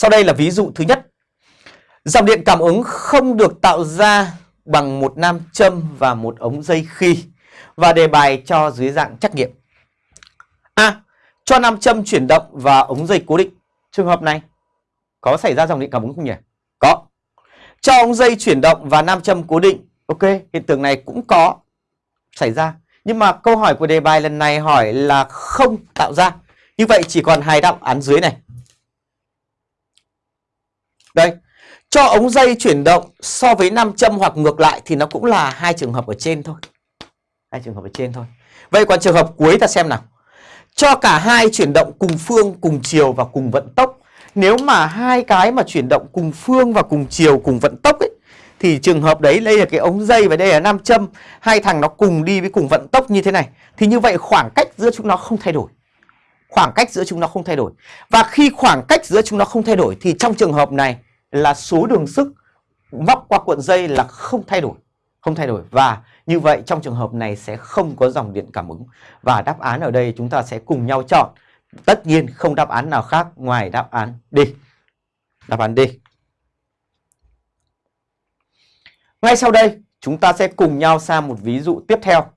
Sau đây là ví dụ thứ nhất. Dòng điện cảm ứng không được tạo ra bằng một nam châm và một ống dây khi và đề bài cho dưới dạng trắc nghiệm. A. Cho nam châm chuyển động và ống dây cố định. Trường hợp này có xảy ra dòng điện cảm ứng không nhỉ? Có. Cho ống dây chuyển động và nam châm cố định. Ok, hiện tượng này cũng có xảy ra. Nhưng mà câu hỏi của đề bài lần này hỏi là không tạo ra. Như vậy chỉ còn hai đáp án dưới này. Đây, cho ống dây chuyển động so với nam châm hoặc ngược lại thì nó cũng là hai trường hợp ở trên thôi. Hai trường hợp ở trên thôi. Vậy còn trường hợp cuối ta xem nào. Cho cả hai chuyển động cùng phương, cùng chiều và cùng vận tốc. Nếu mà hai cái mà chuyển động cùng phương và cùng chiều, cùng vận tốc ấy thì trường hợp đấy đây là cái ống dây và đây là nam châm, hai thằng nó cùng đi với cùng vận tốc như thế này thì như vậy khoảng cách giữa chúng nó không thay đổi. Khoảng cách giữa chúng nó không thay đổi. Và khi khoảng cách giữa chúng nó không thay đổi thì trong trường hợp này là số đường sức móc qua cuộn dây là không thay đổi, không thay đổi. Và như vậy trong trường hợp này sẽ không có dòng điện cảm ứng. Và đáp án ở đây chúng ta sẽ cùng nhau chọn. Tất nhiên không đáp án nào khác ngoài đáp án D. Đáp án D. Ngay sau đây, chúng ta sẽ cùng nhau sang một ví dụ tiếp theo.